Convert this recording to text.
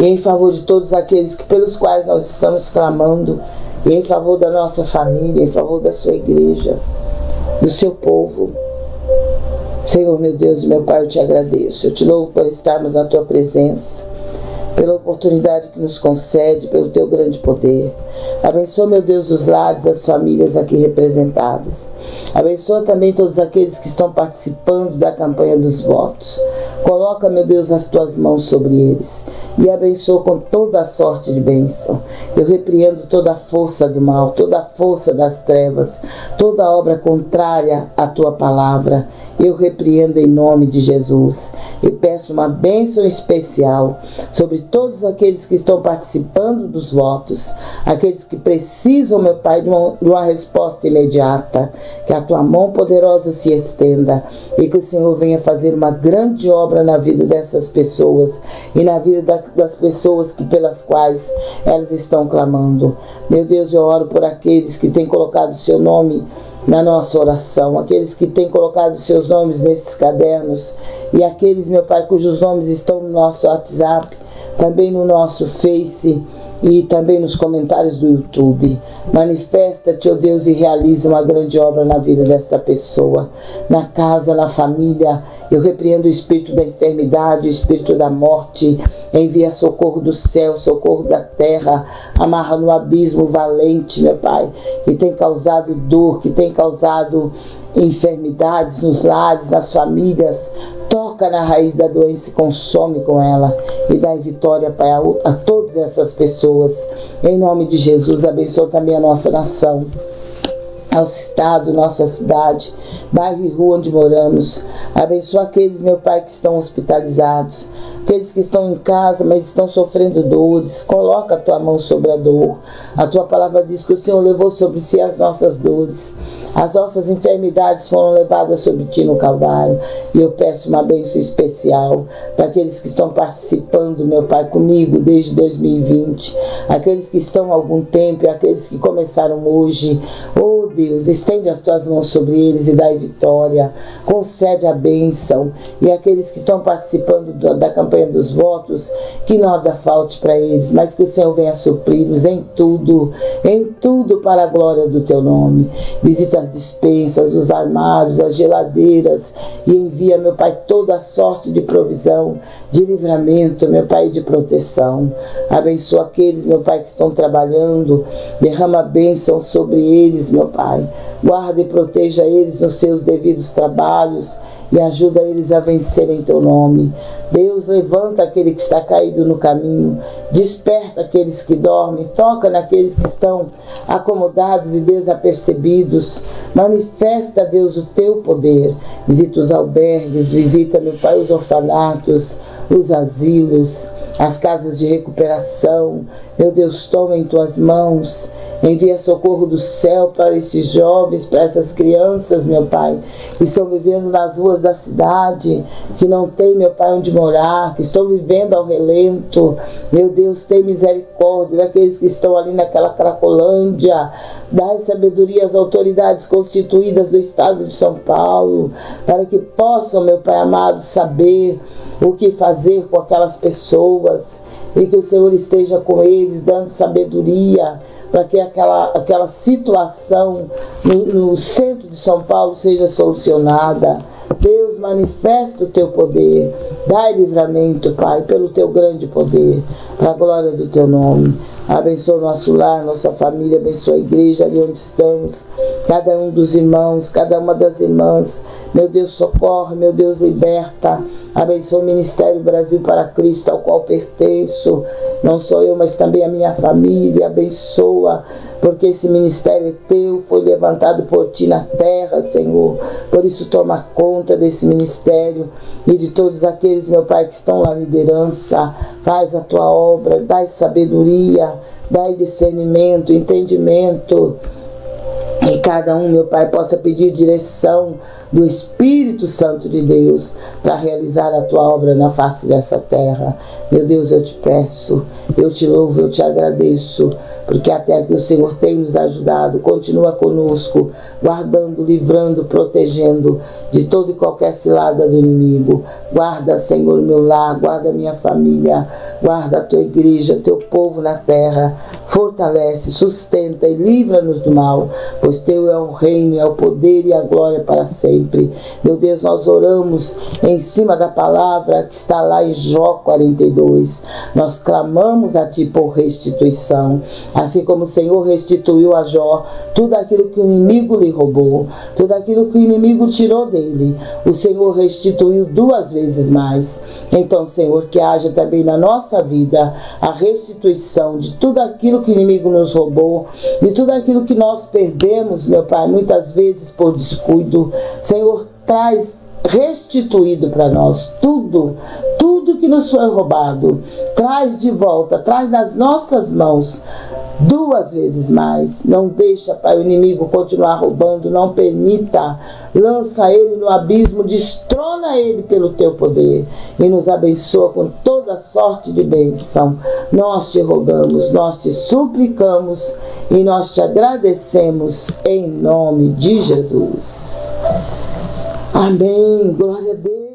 e em favor de todos aqueles que, pelos quais nós estamos clamando, e em favor da nossa família, em favor da sua igreja, do seu povo. Senhor, meu Deus e meu Pai, eu te agradeço. Eu te louvo por estarmos na tua presença pela oportunidade que nos concede, pelo teu grande poder. Abençoa, meu Deus, os lares, as famílias aqui representadas. Abençoa também todos aqueles que estão participando da campanha dos votos. Coloca, meu Deus, as tuas mãos sobre eles e abençoa com toda a sorte de bênção. Eu repreendo toda a força do mal, toda a força das trevas, toda obra contrária à tua palavra. Eu repreendo em nome de Jesus e peço uma bênção especial sobre todos aqueles que estão participando dos votos, aqueles que precisam, meu Pai, de uma, de uma resposta imediata. Que a tua mão poderosa se estenda e que o Senhor venha fazer uma grande obra na vida dessas pessoas e na vida da, das pessoas que, pelas quais elas estão clamando. Meu Deus, eu oro por aqueles que têm colocado o seu nome na nossa oração, aqueles que têm colocado seus nomes nesses cadernos e aqueles, meu Pai, cujos nomes estão no nosso WhatsApp, também no nosso Face e também nos comentários do YouTube. Manifesta-te, ó oh Deus, e realiza uma grande obra na vida desta pessoa, na casa, na família. Eu repreendo o espírito da enfermidade, o espírito da morte. Envia socorro do céu, socorro da terra. Amarra no abismo valente, meu Pai, que tem causado dor, que tem causado enfermidades nos lares, nas famílias. Toca na raiz da doença e consome com ela. E dá vitória, Pai, a, a todas essas pessoas. Em nome de Jesus, abençoa também a nossa nação nosso estado, nossa cidade, bairro e rua onde moramos. Abençoa aqueles, meu Pai, que estão hospitalizados, aqueles que estão em casa, mas estão sofrendo dores. Coloca a tua mão sobre a dor. A tua palavra diz que o Senhor levou sobre si as nossas dores. As nossas enfermidades foram levadas sobre ti no Calvário. E eu peço uma bênção especial para aqueles que estão participando, meu Pai, comigo desde 2020. Aqueles que estão há algum tempo e aqueles que começaram hoje. Oh Deus, estende as tuas mãos sobre eles e dai vitória. Concede a bênção. E aqueles que estão participando da campanha dos votos, que nada falte para eles, mas que o Senhor venha supri-los em tudo, em tudo para a glória do teu nome. Visita as dispensas, os armários, as geladeiras e envia, meu Pai, toda a sorte de provisão, de livramento, meu Pai, de proteção. Abençoa aqueles, meu Pai, que estão trabalhando, derrama bênção sobre eles, meu Pai. Guarda e proteja eles nos seus devidos trabalhos e ajuda eles a vencer em teu nome. Deus, levanta aquele que está caído no caminho, desperta aqueles que dormem, toca naqueles que estão acomodados e desapercebidos. Manifesta, Deus, o teu poder. Visita os albergues, visita, meu Pai, os orfanatos, os asilos, as casas de recuperação. Meu Deus, toma em tuas mãos Envia socorro do céu para esses jovens, para essas crianças, meu Pai, que estão vivendo nas ruas da cidade, que não tem, meu Pai, onde morar, que estão vivendo ao relento. Meu Deus, tem misericórdia daqueles que estão ali naquela Cracolândia. Dá sabedoria às autoridades constituídas do Estado de São Paulo, para que possam, meu Pai amado, saber o que fazer com aquelas pessoas e que o Senhor esteja com eles, dando sabedoria para que aquela, aquela situação no, no centro de São Paulo seja solucionada. Manifesta o teu poder. Dai livramento, Pai, pelo teu grande poder, para a glória do teu nome. Abençoa nosso lar, nossa família, abençoa a igreja ali onde estamos, cada um dos irmãos, cada uma das irmãs. Meu Deus, socorre, meu Deus, liberta. Abençoa o Ministério Brasil para Cristo, ao qual pertenço. Não só eu, mas também a minha família. Abençoa, porque esse ministério é teu, foi levantado por ti na terra, Senhor. Por isso, toma conta desse ministério e de todos aqueles, meu Pai, que estão na liderança. Faz a tua obra, dai sabedoria, dai discernimento, entendimento que cada um, meu Pai, possa pedir direção do Espírito Santo de Deus para realizar a tua obra na face dessa terra. Meu Deus, eu te peço, eu te louvo, eu te agradeço, porque até que o Senhor tem nos ajudado, continua conosco, guardando, livrando, protegendo de toda e qualquer cilada do inimigo. Guarda, Senhor, meu lar, guarda minha família, guarda a tua igreja, teu povo na terra. Fortalece, sustenta e livra-nos do mal, pois teu é o reino, é o poder e a glória para sempre. Meu Deus, nós oramos em cima da palavra que está lá em Jó 42. Nós clamamos a ti por restituição, assim como o Senhor restituiu a Jó tudo aquilo que o inimigo lhe roubou, tudo aquilo que o inimigo tirou dele. O Senhor restituiu duas vezes mais. Então, Senhor, que haja também na nossa vida a restituição de tudo aquilo que o inimigo nos roubou, de tudo aquilo que nós perdemos, meu Pai, muitas vezes por descuido. Senhor, traz restituído para nós tudo, tudo que nos foi roubado, traz de volta, traz nas nossas mãos duas vezes mais. Não deixa, Pai, o inimigo continuar roubando, não permita. Lança ele no abismo, destrona ele pelo teu poder e nos abençoa com toda sorte de bênção. Nós te rogamos, nós te suplicamos e nós te agradecemos em nome de Jesus. Amém. Glória a Deus.